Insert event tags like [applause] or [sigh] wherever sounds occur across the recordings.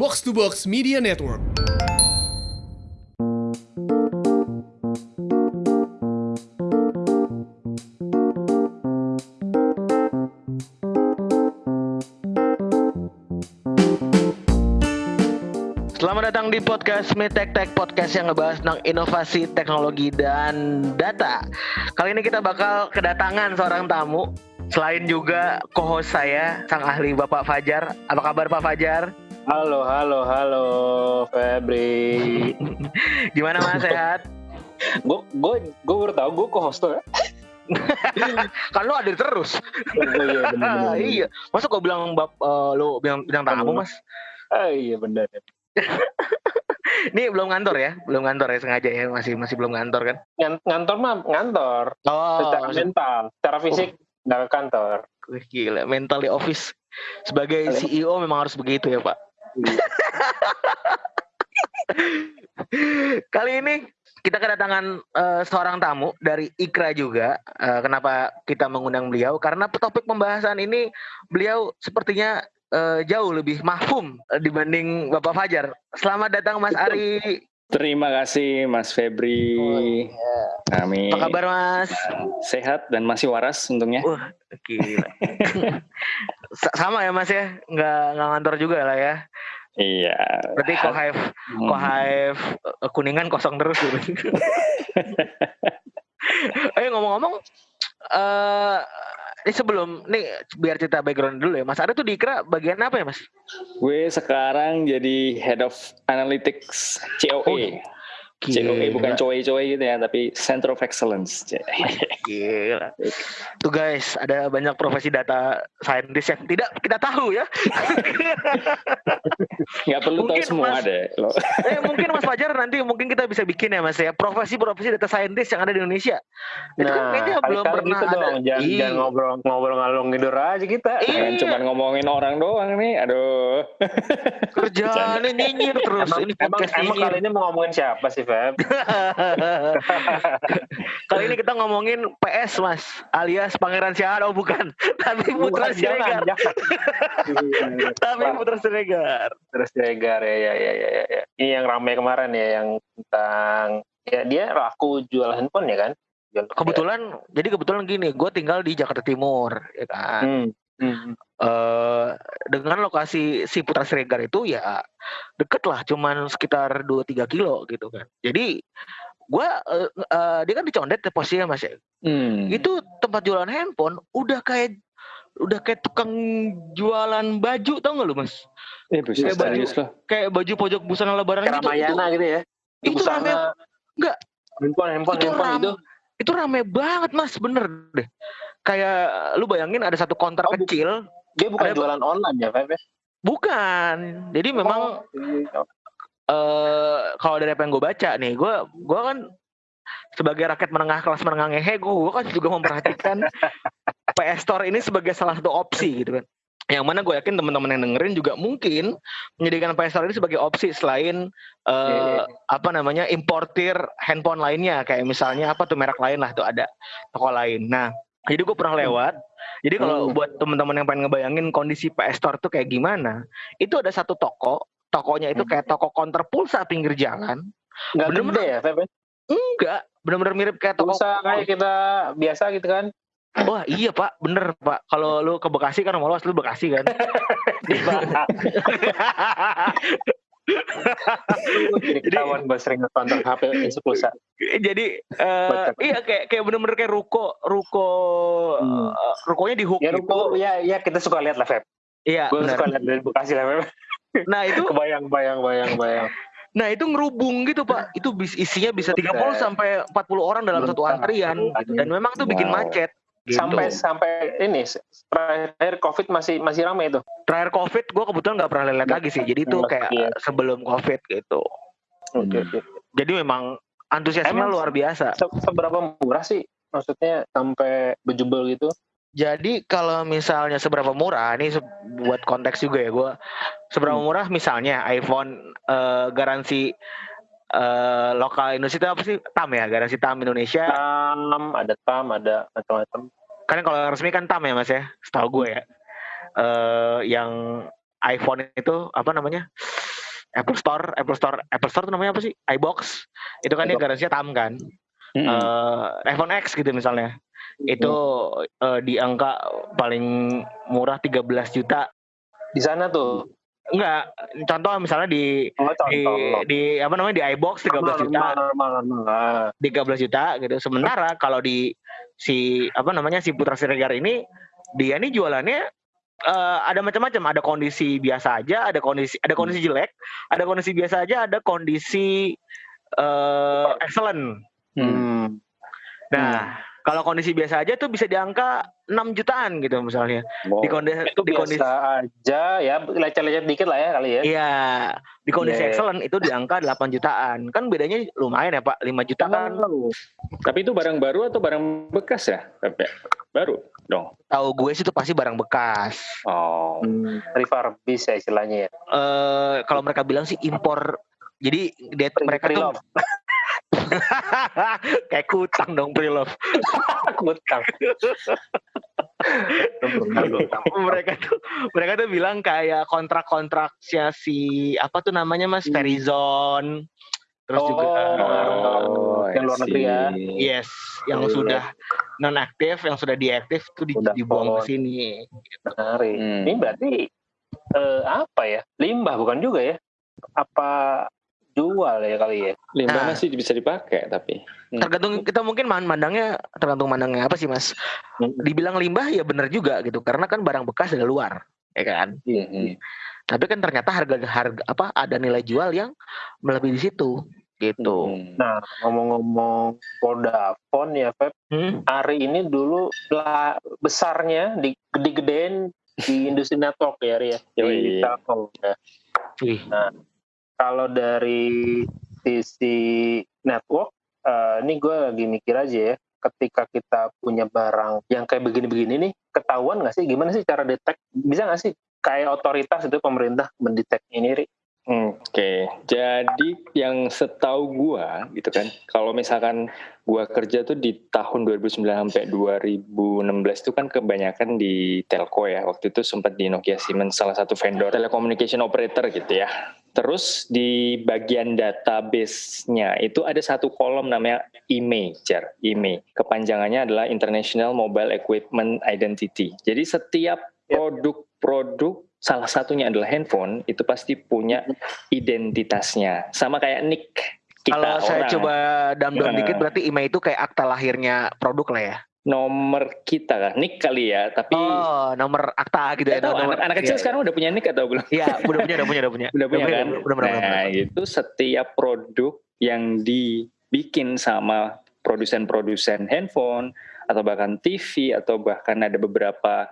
Box to Box Media Network. Selamat datang di podcast Mitek Tech Podcast yang ngebahas tentang inovasi teknologi dan data. Kali ini kita bakal kedatangan seorang tamu. Selain juga co-host saya, sang ahli Bapak Fajar. Apa kabar Pak Fajar? Halo, halo, halo, Febri. [laughs] Gimana Mas sehat? gue gue gue baru tahu gue co-host tuh ya. [laughs] kan lu hadir terus. Oh, iya, bener, bener, iya. Masa kau bilang bab uh, lu bilang bilang tamu Mas? Ah, iya benar. [laughs] Ini belum ngantor ya? Belum ngantor ya sengaja ya? Masih masih belum ngantor kan? Ngan- Ngantor mah ngantor. Oh, Secara mental, secara fisik nggak ke kantor. Wih, gila, mental di office. Sebagai. CEO memang harus begitu ya, Pak. [laughs] Kali ini kita kedatangan eh, seorang tamu dari Ikra juga. Eh, kenapa kita mengundang beliau? Karena topik pembahasan ini beliau sepertinya eh, jauh lebih mahfum dibanding Bapak Fajar. Selamat datang Mas Ari. Terima kasih Mas Febri. Kami Apa kabar Mas? sehat dan masih waras untungnya. Wah, gila. [laughs] Sa- Sama ya Mas ya? Nggak, nggak ngantor juga lah ya? Iya. Berarti Kohaif Hmm. Kohaif eh, kuningan kosong terus gitu. [laughs] Eh ngomong-ngomong eh ini sebelum nih biar cerita background dulu ya. Mas Ari tuh di Ikra bagian apa ya, Mas? Gue sekarang jadi Head of Analytics COE. COE bukan coe-coe gitu ya, tapi Center of Excellence. [laughs] Gila. Tuh guys, ada banyak profesi data scientist yang tidak kita tahu ya. [laughs] Nggak perlu tahu Mungkin, semua Mas. deh. Lo. [laughs] eh mungkin Mas Fajar nanti mungkin kita bisa bikin ya Mas ya profesi-profesi data scientist yang ada di Indonesia. Itu kan kayaknya belum pernah gitu ada. dong. Jangan, jangan ngobrol ngobrol ngalung ngidur aja kita. Jangan cuma ngomongin orang doang nih. Aduh. Kerjaannya nyinyir terus. Emang, ini emang, emang ini mau ngomongin siapa sih, Feb? [laughs] Kali ini kita ngomongin PS Mas, alias Pangeran Siahaan oh bukan, [laughs] tapi [laughs] Putra Siregar. Tapi Putra Siregar. Terus Dregar ya, ya, ya, ya, ya, ya. Ini yang ramai kemarin ya, yang tentang ya dia laku jual handphone ya kan? Kebetulan, jadi kebetulan gini, gue tinggal di Jakarta Timur, ya kan. Hmm. Hmm. Eh, dengan lokasi si Putra Siregar itu ya deket lah, cuman sekitar 2-3 kilo gitu kan. Jadi gue, eh, eh, dia kan di Condet ya posisinya mas ya. Hmm. Itu tempat jualan handphone udah kayak udah kayak tukang jualan baju tau gak lu mas? Eh, buset, Kayak baju. serius kayak baju pojok busana lebaran Kayak gitu. Ramayana gitu ya? Itu, itu rame, Busana, enggak. handphone, handphone, Itu handphone ram- itu. itu rame banget mas, bener deh. Kayak lu bayangin ada satu counter Oh, kecil, Dia bukan Ada- jualan online ya, Feb? ya? bukan. Jadi memang Oh, iya. eh kalau dari apa yang gue baca nih, gue gua kan sebagai rakyat menengah kelas menengah ngehe, gue kan juga memperhatikan [laughs] PS Store ini sebagai salah satu opsi gitu kan. Yang mana gue yakin teman-teman yang dengerin juga mungkin menjadikan PS Store ini sebagai opsi selain eh, Iya, iya, apa namanya importir handphone lainnya kayak misalnya apa tuh merek lain lah tuh ada toko lain. Nah jadi gue pernah lewat. Jadi kalau Hmm. buat teman-teman yang pengen ngebayangin kondisi PS Store tuh kayak gimana, itu ada satu toko, tokonya itu Hmm. kayak toko counter pulsa pinggir jalan. Nggak Bener-bener. gede ya, ya? Enggak, benar-benar mirip kayak toko. Pulsa kayak kita biasa gitu kan? Wah iya pak, bener pak. Kalau lu ke Bekasi kan rumah lu asli Bekasi kan. [laughs] [laughs] Jadi ketahuan gue sering nonton HP isi pulsa. Jadi Kocak. iya kayak kayak bener-bener kayak ruko ruko Hmm. eh, rukonya di hook Ya, gitu. ruko, ya, ya kita suka lihat lah, Feb. Iya Gue suka lihat dari Bekasi lah, Feb. Nah itu [laughs] Kebayang, bayang, bayang, bayang. nah itu ngerubung gitu pak. Itu bis, isinya bisa 30 Buset. sampai 40 orang dalam satu Buset. antrian gitu. Dan memang tuh bikin Wow. macet. Gitu. Sampai sampai ini terakhir COVID masih masih ramai itu. terakhir covid gue kebetulan nggak pernah lihat lagi sih. Jadi itu Iya. kayak sebelum covid gitu. Oke, Hmm. oke. Jadi memang antusiasme Emang luar biasa. Se- Seberapa murah sih? Maksudnya sampai bejubel gitu? Jadi kalau misalnya seberapa murah, ini se- buat konteks juga ya gue. Seberapa Hmm. murah misalnya iPhone eh, garansi eh, lokal Indonesia itu apa sih? TAM ya, garansi TAM Indonesia. TAM, ada TAM, ada macam-macam. Kan kalau yang resmi kan TAM ya mas ya, setahu gue ya. Eh, yang iPhone itu apa namanya? Apple Store, Apple Store, Apple Store itu namanya apa sih? iBox. Itu kan dia garansinya tam kan. Mm-mm. Eh, iPhone X gitu misalnya. Itu eh, di angka paling murah 13 juta. Di sana tuh. Enggak, contoh misalnya di Oh, di, contoh. di apa namanya di iBox 13 juta. Normal, normal, normal. Ah. 13 juta gitu. Sementara kalau di si apa namanya si Putra Siregar ini dia ini jualannya eh, ada macam-macam, ada kondisi biasa aja, ada kondisi ada kondisi jelek, ada kondisi biasa aja, ada kondisi eh excellent. Hmm. Hmm. Kalau kondisi biasa aja tuh bisa di angka 6 jutaan gitu misalnya. Wow. Di kondisi Itu di kondisi biasa aja ya, lecet-lecet dikit lah ya kali ya. Iya, di kondisi iya. excellent itu di angka 8 jutaan. Kan bedanya lumayan ya, Pak. 5 juta kan. Tapi itu barang baru atau barang bekas ya? Tapi baru dong. Tahu gue sih itu pasti barang bekas. Oh. Hmm, refurbish ya istilahnya ya. eh kalau mereka bilang sih impor jadi dia mereka tuh. [laughs] kayak kutang dong pre-love [laughs] Kutang. mereka tuh mereka tuh bilang kayak kontrak-kontraknya si apa tuh namanya mas Hmm. Verizon terus juga Oh, yang luar negeri ya. yes yang Iya. sudah non aktif yang sudah diaktif tuh di- dibuang ke sini Menarik. Hmm. Ini berarti eh, apa ya? Limbah bukan juga ya? Apa jual ya kali ya? Limbah Nah. masih bisa dipakai tapi. Hmm. tergantung kita mungkin man- mandangnya tergantung mandangnya apa sih mas Hmm. dibilang limbah ya benar juga gitu karena kan barang bekas dari luar ya kan Hmm. tapi kan ternyata harga harga apa ada nilai jual yang melebihi di situ gitu Hmm. Nah, ngomong-ngomong Vodafone ya, Feb, Hmm. hari ini dulu lah besarnya di gede-gedein di industri network ya, Ria. Di Yoi. Telkom ya. Wih, Kalau dari sisi network, eh, ini gue lagi mikir aja ya, ketika kita punya barang yang kayak begini-begini nih, ketahuan nggak sih? Gimana sih cara detect? Bisa nggak sih kayak otoritas itu pemerintah mendetek ini, Ri? Oke, jadi yang setahu gua gitu kan, kalau misalkan gua kerja tuh di tahun 2009 sampai 2016 itu kan kebanyakan di telco ya. Waktu itu sempat di Nokia Siemens salah satu vendor telecommunication operator gitu ya. Terus di bagian database-nya itu ada satu kolom namanya IMEI, Jar. IMEI. Kepanjangannya adalah International Mobile Equipment Identity. Jadi setiap produk-produk salah satunya adalah handphone itu pasti punya identitasnya. Sama kayak nick kita kalau saya orang. coba dam-dam dikit berarti IMEI itu kayak akta lahirnya produk lah ya nomor kita kan, nick kali ya, tapi oh nomor akta gitu ya tahu, nomor- anak, anak kecil iya, sekarang udah punya nick atau belum? iya udah punya udah punya udah punya [laughs] Udah punya kan? udah, udah, udah, nah, itu setiap produk yang dibikin sama produsen-produsen handphone atau bahkan TV atau bahkan ada beberapa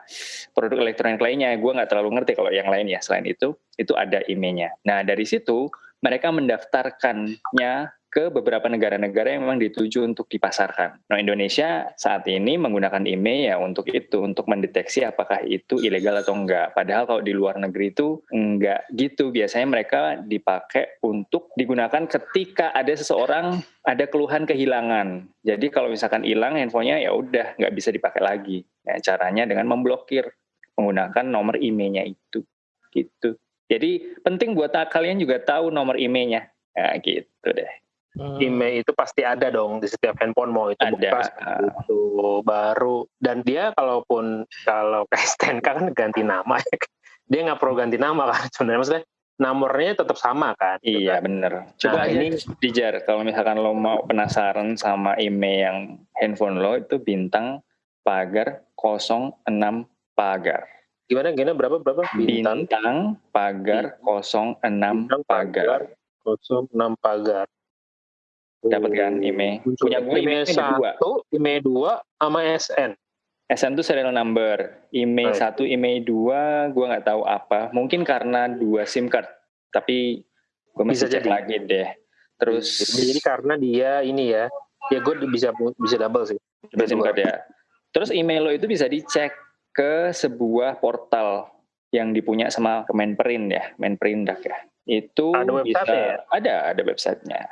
produk elektronik lainnya, gue nggak terlalu ngerti kalau yang lain ya. Selain itu, itu ada emailnya. Nah dari situ mereka mendaftarkannya ke beberapa negara-negara yang memang dituju untuk dipasarkan. Nah Indonesia saat ini menggunakan email ya untuk itu, untuk mendeteksi apakah itu ilegal atau enggak. Padahal kalau di luar negeri itu enggak gitu. Biasanya mereka dipakai untuk digunakan ketika ada seseorang ada keluhan kehilangan. Jadi kalau misalkan hilang handphonenya ya udah nggak bisa dipakai lagi. Nah, caranya dengan memblokir menggunakan nomor emailnya itu. Gitu. Jadi penting buat kalian juga tahu nomor emailnya. Ya gitu deh. Hmm. IMEI itu pasti ada dong di setiap handphone mau itu Ada. bekas itu baru dan dia kalaupun kalau STNK [laughs] kan ganti nama ya kan. dia nggak perlu ganti nama kan sebenarnya maksudnya nomornya tetap sama kan gitu Iya kan. bener. Coba Nah, ini ini- dijar kalau misalkan lo mau penasaran sama email yang handphone lo itu bintang pagar 06 pagar. gimana gimana berapa berapa bintang Bintang pagar 06 bintang pagar. 06 pagar Dapat kan? Muncul. Punya gue ada dua. satu email dua sama SN SN itu serial number. Baik. satu, email dua, gue nggak tahu apa. Mungkin karena dua SIM card. Tapi gue masih Bisa cek jadi. lagi deh. Terus jadi karena dia ini ya ya gue bisa bisa double sih Dua SIM card ya. Terus email lo itu bisa dicek ke sebuah portal yang dipunya sama Kemenperin ya, Menperindak ya. Itu Ada bisa website-nya ya? ada ada websitenya.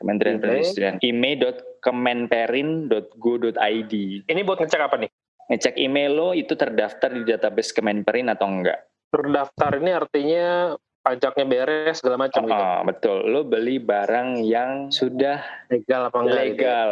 Kementerian Email. Perindustrian. email.kemenperin.go.id. ini buat ngecek apa nih Ngecek email lo itu terdaftar di database Kemenperin atau enggak. terdaftar ini artinya pajaknya beres segala macam gitu. Oh, betul. Lo beli barang yang sudah Legal apa enggak? gitu ya? legal.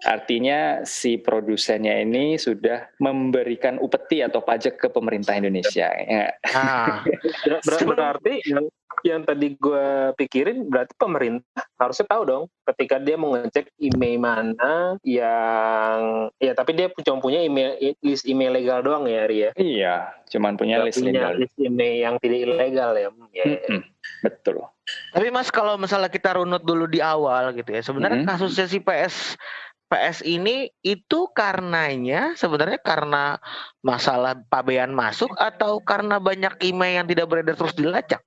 Artinya si produsennya ini sudah memberikan upeti atau pajak ke pemerintah Indonesia. Ya. Nah, Ber- [laughs] ber- berarti yang yang tadi gue pikirin berarti pemerintah harusnya tahu dong ketika dia mau ngecek email mana yang ya tapi dia cuma punya email list email legal doang ya Ria. Iya, cuman punya Nggak list punya legal. list email yang tidak ilegal ya. Ya, ya. Mm-mm, Betul. tapi Mas kalau misalnya kita runut dulu di awal gitu ya, sebenarnya Mhm. kasusnya si PS PS ini itu karenanya sebenarnya karena masalah pabean masuk atau karena banyak email yang tidak beredar terus dilacak.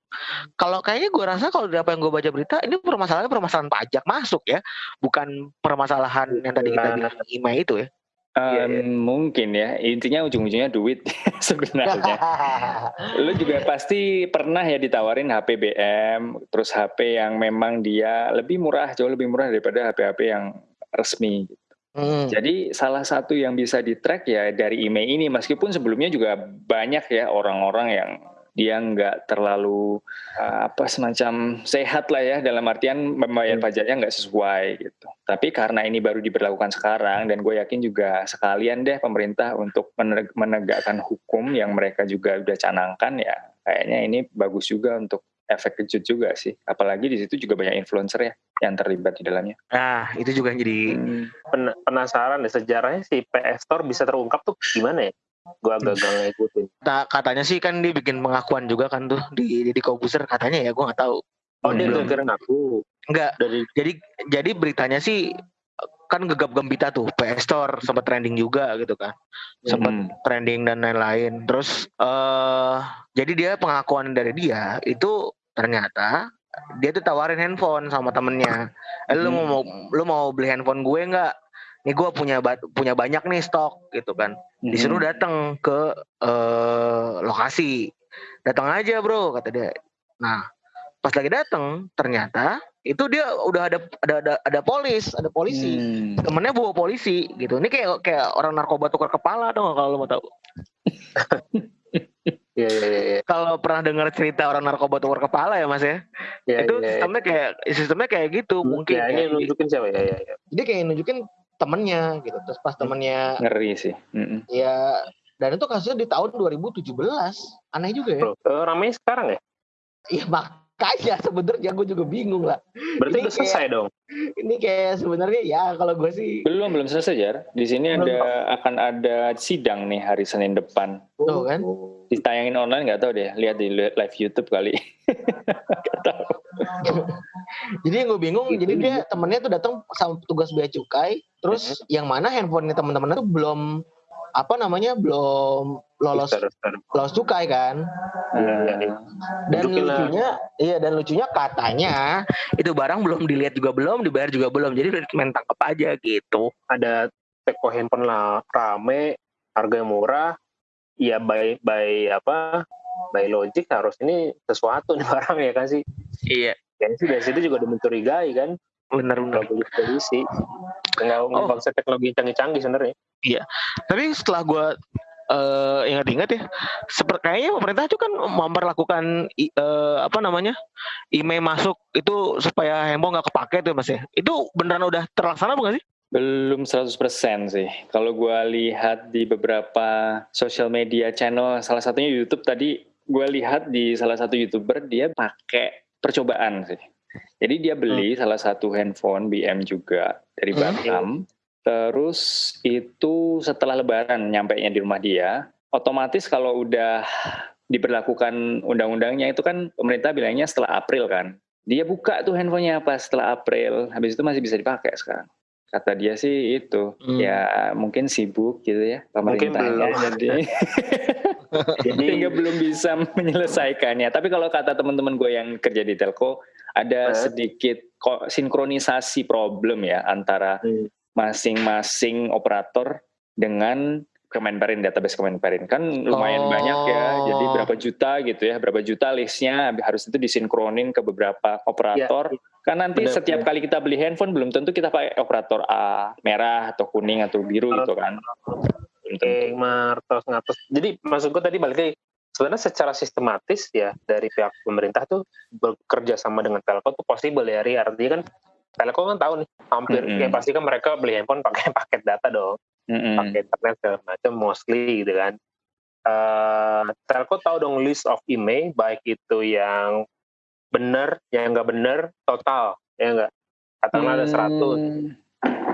Kalau kayaknya gue rasa kalau dari apa yang gue baca berita ini permasalahannya permasalahan pajak masuk ya, bukan permasalahan yang tadi kita bilang email itu ya. Iya, iya. Em, Mungkin ya, intinya ujung-ujungnya duit [laughs] sebenarnya. [laughs] Lu juga pasti pernah ya ditawarin HP BM, terus HP yang memang dia lebih murah, jauh lebih murah daripada HP-HP yang resmi. Hmm. Jadi salah satu yang bisa di track ya dari email ini, meskipun sebelumnya juga banyak ya orang-orang yang dia nggak terlalu uh, apa semacam sehat lah ya dalam artian membayar Hmm. pajaknya nggak sesuai gitu. Tapi karena ini baru diberlakukan sekarang dan gue yakin juga sekalian deh pemerintah untuk meneg- menegakkan hukum yang mereka juga udah canangkan ya kayaknya ini bagus juga untuk efek kejut juga sih. Apalagi di situ juga banyak influencer ya yang terlibat di dalamnya. Nah, itu juga yang jadi Pen- penasaran deh sejarahnya si PS Store bisa terungkap tuh gimana ya? Gue agak gak ngikutin. ta- katanya sih kan dia bikin pengakuan juga kan tuh di di, di Kobuser katanya ya gue nggak tahu. Oh dia Belum. kira aku Enggak, dari jadi jadi beritanya sih kan gegap gempita tuh PS Store sempat trending juga gitu kan sempat Hmm. trending dan lain-lain terus eh jadi dia pengakuan dari dia itu ternyata dia tuh tawarin handphone sama temennya. Eh, lu Hmm. mau lu mau beli handphone gue nggak? Nih gue punya punya banyak nih stok gitu kan. Disuruh Mhm. datang ke eh lokasi. Datang aja bro kata dia. Nah pas lagi datang ternyata itu dia udah ada ada ada, ada polis ada polisi. Hmm. temennya bawa polisi gitu. Ini kayak kayak orang narkoba tukar kepala dong kalau lo mau tahu [laughs] ya ya ya ya. kalau pernah dengar cerita orang narkoba tukar kepala ya mas ya, ya, itu ya, ya. sistemnya kayak sistemnya kayak gitu mungkin ya, ini ya. nunjukin siapa ya ya ya. dia kayak nunjukin temennya gitu terus pas temennya Ngeri sih. Mm-mm. ya dan itu kasusnya di tahun 2017 aneh juga ya Bro, eh, ramai sekarang ya? iya makanya sebenarnya gue juga bingung lah Berarti Ini udah selesai dong. ini kayak sebenarnya ya kalau gue sih Belum belum selesai Jar. Di sini Belum. ada akan ada sidang nih hari Senin depan. Tuh kan. Oh. Ditayangin online nggak tahu deh. Lihat di li- live YouTube kali. [laughs] Tahu. jadi yang gue bingung jadi dia temennya tuh datang sama petugas bea cukai terus yang mana handphonenya teman-temannya tuh belum apa namanya belum lolos lolos cukai kan Iya, iya, iya. dan Tunjukin lah. lucunya iya dan lucunya katanya itu barang belum dilihat juga belum dibayar juga belum jadi main tangkap aja gitu Ada teko handphone lah rame, harga murah. Ya by by apa? By logic harus ini sesuatu nih [laughs] barang ya kan sih. iya Ya sih dari situ juga udah mencurigai kan. benar-benar Kalau polisi polisi. Nggak Oh. teknologi yang canggih-canggih sebenarnya. tapi setelah gue eh ingat-ingat ya seperti kayaknya pemerintah itu kan memperlakukan eh, apa namanya email masuk itu supaya handphone nggak kepake tuh mas ya itu beneran udah terlaksana bukan sih Belum 100% sih. Kalau gua lihat di beberapa social media channel, salah satunya YouTube tadi, gua lihat di salah satu YouTuber dia pakai percobaan sih. Jadi dia beli salah satu handphone BM juga dari Hmm. Terus itu setelah lebaran nyampe di rumah dia, otomatis kalau udah diberlakukan undang-undangnya itu kan pemerintah bilangnya setelah April kan. Dia buka tuh handphonenya pas setelah April, habis itu masih bisa dipakai sekarang. Kata dia sih itu, Hmm. ya mungkin sibuk gitu ya pemerintahnya [laughs] jadi Jadi sehingga belum bisa menyelesaikannya. Tapi kalau kata teman-teman gue yang kerja di telco, ada Eh. sedikit sinkronisasi problem ya antara Hmm. Masing-masing operator dengan Kemenperin database Kemenperin. Kan lumayan Oh. banyak ya. Jadi berapa juta gitu ya berapa juta listnya harus itu disinkronin ke beberapa operator. Kan nanti Benar, setiap kali kita beli handphone belum tentu kita pakai operator A merah atau kuning atau biru gitu kan. Belum tentu. Oke, martos ngatos. Jadi maksud gue tadi balik lagi sebenarnya secara sistematis ya dari pihak pemerintah tuh bekerja sama dengan telco tuh possible ya Ri. artinya kan telco kan tahu nih hampir Mm-mm. ya pasti kan mereka beli handphone pakai [laughs] paket data dong Mm-mm. pakai internet segala macam mostly gitu kan Eh telco tahu dong list of email baik itu yang benar yang nggak benar total ya enggak katakanlah ada 100 Hmm.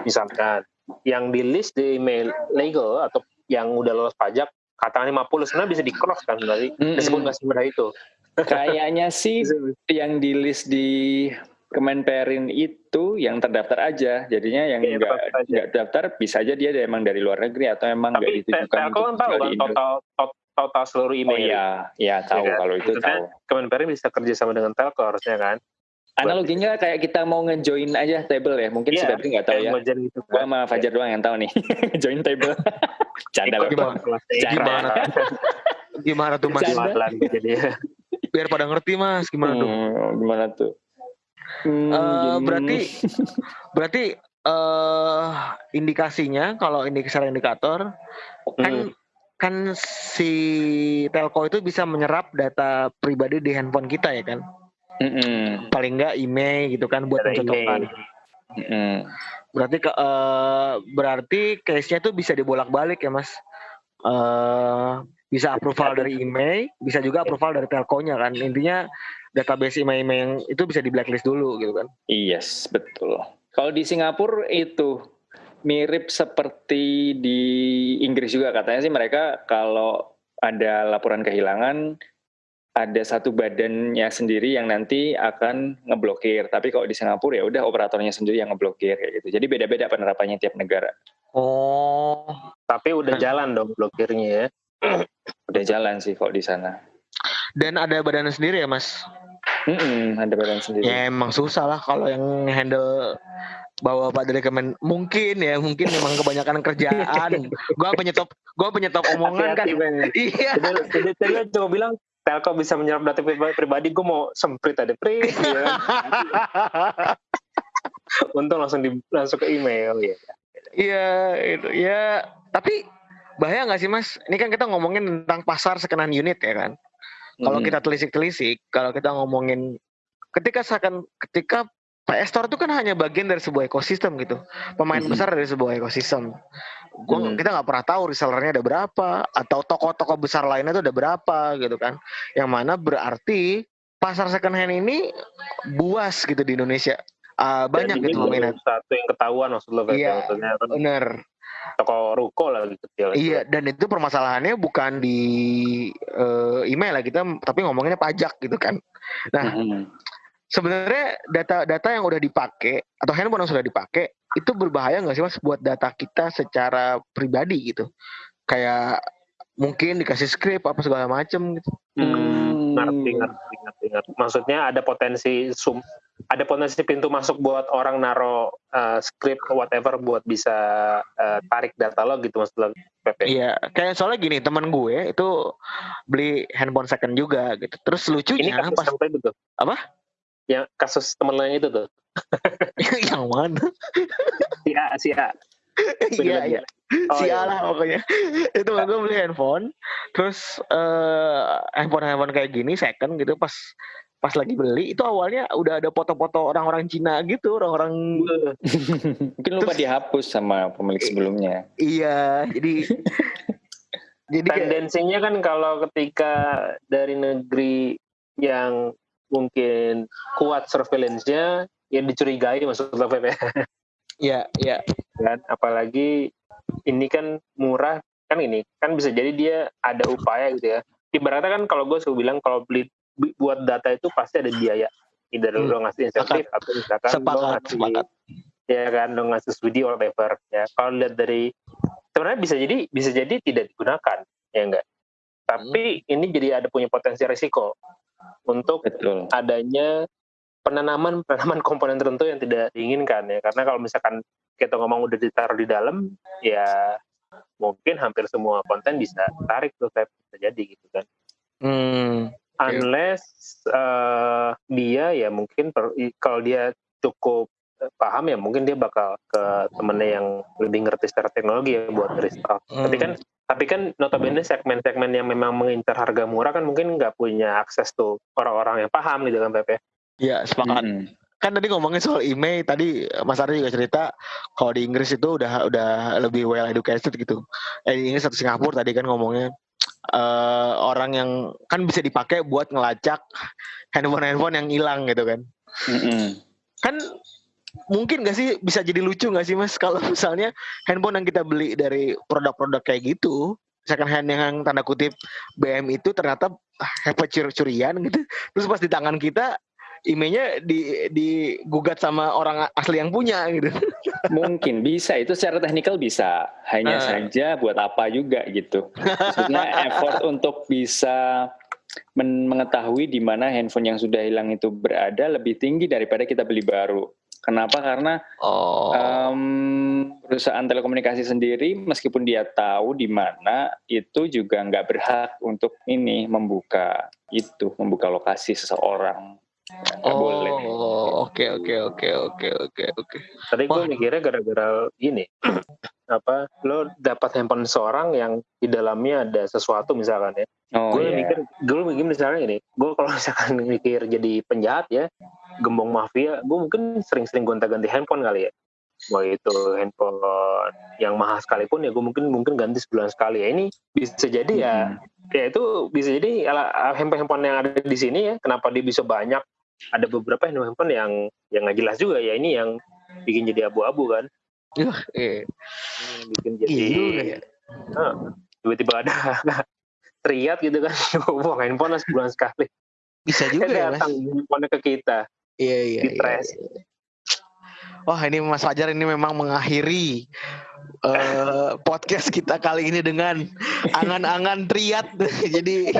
misalkan yang di list di email legal atau yang udah lolos pajak katakanlah 50 sebenarnya bisa di cross kan berarti Mm-mm. disebut nggak semudah itu Kayaknya sih [laughs] yang di list di Kemenperin itu yang terdaftar aja. Jadinya yang Iya, nggak nggak daftar bisa aja dia emang dari luar negeri atau emang nggak ditujukan kan tahu kan total tot- total seluruh Oh email iya, iya tahu kan? kalau itu Maksudnya, tahu. Kemenperin bisa kerja sama dengan telco harusnya kan Analoginya kayak kita mau ngejoin aja table ya. Mungkin si Febri nggak tahu ya. gitu Gua kan sama Fajar doang yang tahu nih. [laughs] join table. [laughs] Canda loh. Gimana? gimana [laughs] Gimana tuh mas? Jadi ya Biar pada ngerti mas, gimana tuh? Hmm, gimana tuh? Hmm, gini. berarti berarti eh indikasinya kalau indikator kan Hmm. kan si telco itu bisa menyerap data pribadi di handphone kita ya kan Mm-mm. paling nggak email gitu kan buat pencocokan email. Mm-mm. berarti ke eh, berarti case-nya tuh bisa dibolak-balik ya mas eh bisa approval dari email bisa juga approval dari telkonya kan intinya database email-email yang itu bisa di blacklist dulu gitu kan Yes, betul. Kalau di Singapura itu mirip seperti di Inggris juga katanya sih mereka kalau ada laporan kehilangan ada satu badannya sendiri yang nanti akan ngeblokir. Tapi kalau di Singapura ya udah operatornya sendiri yang ngeblokir kayak gitu. Jadi beda-beda penerapannya tiap negara. oh tapi udah jalan dong blokirnya ya Udah jalan sih kalau di sana. dan ada badannya sendiri ya mas Mm-mm, ada badan sendiri. Ya emang susah lah kalau yang handle bawa Pak dari Kemen mungkin ya mungkin memang kebanyakan kerjaan. [laughs] gua penyetop gua penyetop omongan kan. Ben. Iya. Jadi, tadi coba bilang telco bisa menyerap data pribadi, pribadi gue mau semprit ada prit ya. [laughs] untung langsung di langsung ke email ya Iya itu ya tapi bahaya nggak sih Mas? Ini kan kita ngomongin tentang pasar sekenan unit ya kan. Kalau kita telisik-telisik, kalau kita ngomongin ketika seakan ketika PS Store itu kan hanya bagian dari sebuah ekosistem gitu. Pemain Mhm. besar dari sebuah ekosistem. Gua Mhm. kita nggak pernah tahu resellernya ada berapa atau toko-toko besar lainnya itu ada berapa gitu kan. Yang mana berarti pasar second hand ini buas gitu di Indonesia. Ah, banyak Dan gitu peminat. satu yang ketahuan maksud lo Iya. maksudnya kan Bener. Toko ruko lagi kecil Iya, dan itu permasalahannya bukan di eh, email lah kita, tapi ngomonginnya pajak gitu kan. Nah, Mm-mm. sebenarnya data-data yang udah dipakai atau handphone yang sudah dipakai itu berbahaya nggak sih mas buat data kita secara pribadi gitu? Kayak mungkin dikasih script apa segala macem gitu. Hmm, ngerti ngerti ngerti ngerti maksudnya ada potensi sum ada potensi pintu masuk buat orang naro uh, script whatever buat bisa uh, tarik data lo gitu lo Pepe Iya, kayak soalnya gini teman gue itu beli handphone second juga gitu. Terus ini lucunya kasus pas tadi tuh Apa? yang kasus temen lo yang itu tuh [laughs] yang mana? si A si A Iya iya. Oh, si iya. Allah pokoknya [laughs] itu gue beli handphone terus eh handphone handphone kayak gini second gitu pas pas lagi beli itu awalnya udah ada foto-foto orang-orang Cina gitu orang-orang [laughs] Mungkin lupa dihapus sama pemilik sebelumnya. iya jadi [laughs] jadi tendensinya kan kalau ketika dari negeri yang mungkin kuat surveillance-nya ya dicurigai maksud lo Pepe ya. [laughs] Ya kan apalagi ini kan murah kan ini kan bisa jadi dia ada upaya gitu ya. Ibaratnya kan kalau gue suka bilang kalau beli buat data itu pasti ada biaya. Either Hmm, lo ngasih insentif atau misalkan lo sepakat ngasih sepakat. ya kan lo ngasih studi or whatever ya. Kalau lihat dari sebenarnya bisa jadi bisa jadi tidak digunakan ya enggak? Tapi ini jadi ada punya potensi risiko untuk Betul. adanya penanaman [laughs] penanaman komponen tertentu yang tidak diinginkan ya. Karena kalau misalkan kita ngomong udah ditaruh di dalam ya mungkin hampir semua konten bisa tarik tuh bisa jadi gitu kan. Hmm, unless eh, dia ya mungkin per- kalau dia cukup eh, paham ya mungkin dia bakal ke temennya yang lebih ngerti secara teknologi ya buat restart tapi hmm. kan Tapi kan notabene segmen-segmen yang memang mengincar harga murah kan mungkin nggak punya akses tuh orang-orang yang paham gitu kan Pepe. Iya, sepakat. Mm. Kan tadi ngomongin soal email, tadi Mas Ari juga cerita kalau di Inggris itu udah udah lebih well educated gitu. Eh di Inggris atau Singapura tadi kan ngomongnya eh orang yang kan bisa dipakai buat ngelacak handphone-handphone yang hilang gitu kan. Mm-mm. Kan mungkin gak sih bisa jadi lucu gak sih Mas kalau misalnya handphone yang kita beli dari produk-produk kayak gitu second hand yang tanda kutip BM itu ternyata hebat curi-curian gitu terus pas di tangan kita emailnya di digugat sama orang asli yang punya gitu Mungkin bisa itu secara teknikal bisa. Hanya Ah. saja buat apa juga gitu. Maksudnya effort untuk bisa men- mengetahui di mana handphone yang sudah hilang itu berada lebih tinggi daripada kita beli baru. Kenapa? Karena oh em, perusahaan telekomunikasi sendiri meskipun dia tahu di mana itu juga nggak berhak untuk ini membuka itu membuka lokasi seseorang. Boleh. oh oke oke oke oke oke oke Tadi gue Wah. mikirnya gara-gara ini [clears throat] apa lo dapat handphone seorang yang di dalamnya ada sesuatu misalkan ya. Oh, gue iya. mikir gue mikir misalnya ini gue kalau misalkan [laughs] mikir jadi penjahat ya gembong mafia gue mungkin sering-sering gonta-ganti handphone kali ya mau itu handphone yang mahal sekalipun ya gue mungkin mungkin ganti sebulan sekali ya ini bisa jadi ya Mm. ya itu bisa jadi ala- handphone handphone yang ada di sini ya kenapa dia bisa banyak ada beberapa handphone yang yang nggak jelas juga ya ini yang bikin jadi abu-abu kan [laughs] eh, bikin jadi iya ya Nah, tiba-tiba ada [laughs] teriak gitu kan [laughs] buang handphone lah sebulan sekali bisa juga ya datang handphone ke kita Iya iya. di iya, trash. iya. Wah ini Mas Fajar ini memang mengakhiri eh, podcast kita kali ini dengan angan-angan triat. Jadi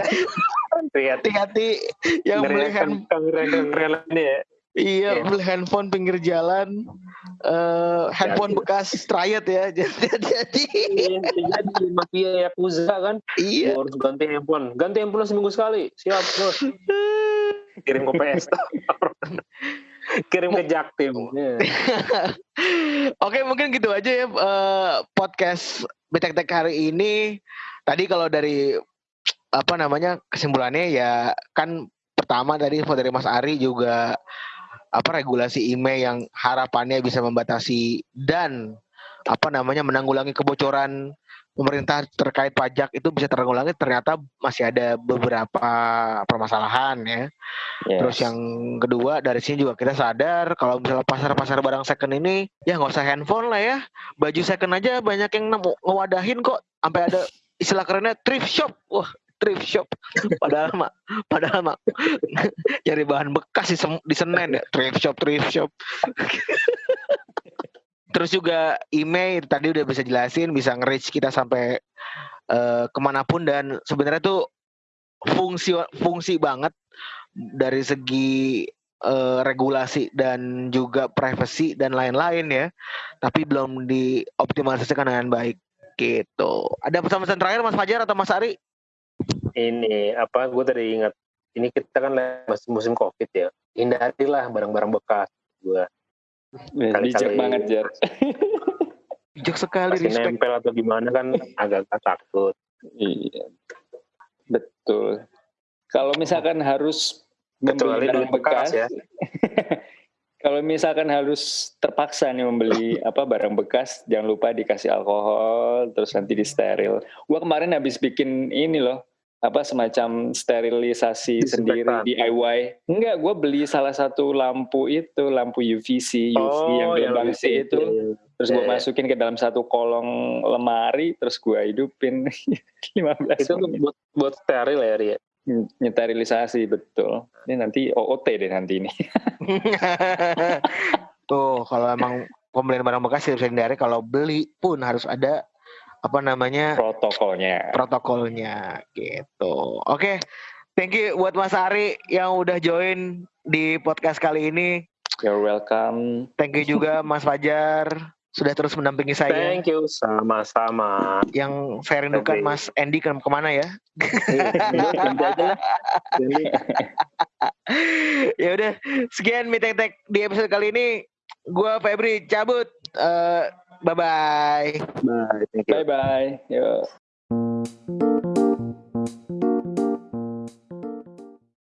hati-hati yang beli hand, keren ini ya iya Iya. beli handphone pinggir jalan, eh, handphone bekas triat ya. [laughs] Jadi, jadi jadi mafia yakuza kan iya. Harus ganti handphone ganti handphone seminggu sekali siap bos kirim ke PS kirim ke Jaktim Ya. [laughs] Oke mungkin gitu aja ya eh, podcast Betek Tek hari ini. Tadi kalau dari apa namanya kesimpulannya ya kan pertama tadi info dari Mas Ari juga apa regulasi email yang harapannya bisa membatasi dan apa namanya menanggulangi kebocoran pemerintah terkait pajak itu bisa teranggulangi ternyata masih ada beberapa permasalahan ya. Yes. Terus yang kedua dari sini juga kita sadar kalau misalnya pasar-pasar barang second ini ya nggak usah handphone lah ya, baju second aja banyak yang nemu ngewadahin kok, sampai ada istilah kerennya thrift shop, wah thrift shop. [laughs] Padahal mah, padahal mah [laughs] nyari bahan bekas di, di Senen ya, thrift shop, thrift shop. [laughs] Terus juga email tadi udah bisa jelasin, bisa nge-reach kita sampai eh, ke mana pun dan sebenarnya tuh fungsi fungsi banget dari segi eh, regulasi dan juga privacy dan lain-lain ya, tapi belum dioptimalisasikan dengan baik gitu. Ada pesan-pesan terakhir Mas Fajar atau Mas Ari? Ini apa gue tadi ingat ini kita kan lagi masih musim covid ya hindarilah barang-barang bekas gue Kali-kali- Bijak banget Jar. [laughs] Bijak sekali respect. nempel atau gimana kan agak-agak takut Iya. Betul. Kalau misalkan harus membeli barang bekas ya [laughs] Kalau misalkan harus terpaksa nih membeli apa barang bekas, jangan lupa dikasih alkohol, terus nanti disteril. Gua kemarin habis bikin ini loh, apa semacam sterilisasi sendiri. DIY. Enggak, gue beli salah satu lampu itu, lampu UVC, UV yang gelombang lebih C itu. kecil. Terus gue Iya, iya. masukin ke dalam satu kolong lemari, terus gue hidupin [laughs] 15 itu menit. buat buat steril ya Ria Nyterilisasi, betul. Ini nanti OOT deh nanti ini. [laughs] Tuh kalau emang pembelian barang bekas tidak bisa dihindari, kalau beli pun harus ada apa namanya Protokolnya. protokolnya gitu. Oke, thank you buat Mas Ari yang udah join di podcast kali ini. You're welcome. Thank you juga Mas Fajar sudah terus mendampingi saya. thank you sama-sama Yang saya rindukan. Mas Andy ke ke mana ya? [laughs] Ya udah, sekian meeting tech di episode kali ini. Gua Febri cabut. Eh, Bye-bye. Bye. Bye-bye. Yuk.